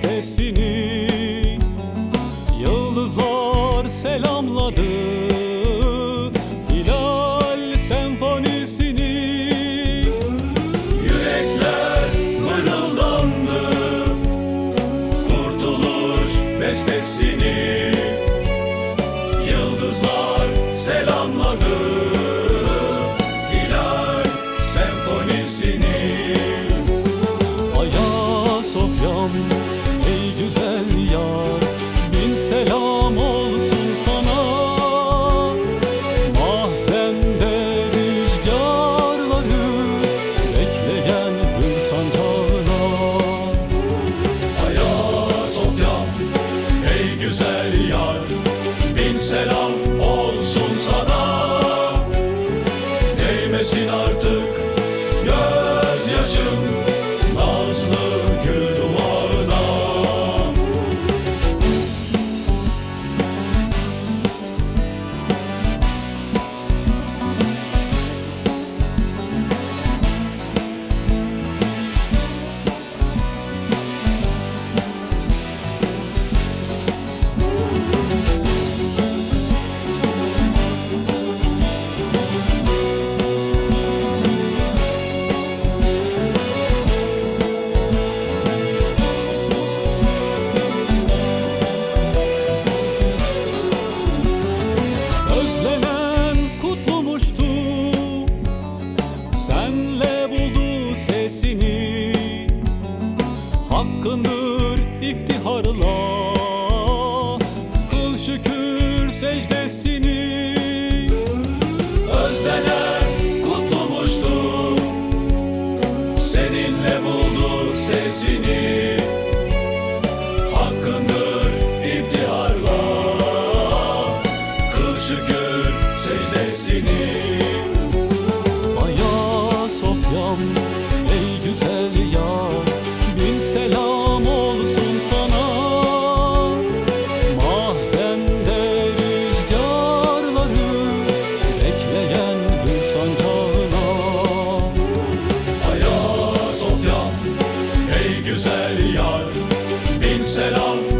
desse ninho. Sesini. Hakkındır iftiharla. Kıl şükür secdesini. Özlenen kutlumuştu Seninle buldu sesini. Hakkındır iftiharla. Kıl şükür secdesini. Ayasofya'm ey güzel yar. Bin selam olsun sana. Mahzende rüzgarları Bekleyen hür sancağına. Ayasofya'm ey güzel yar. Bin selam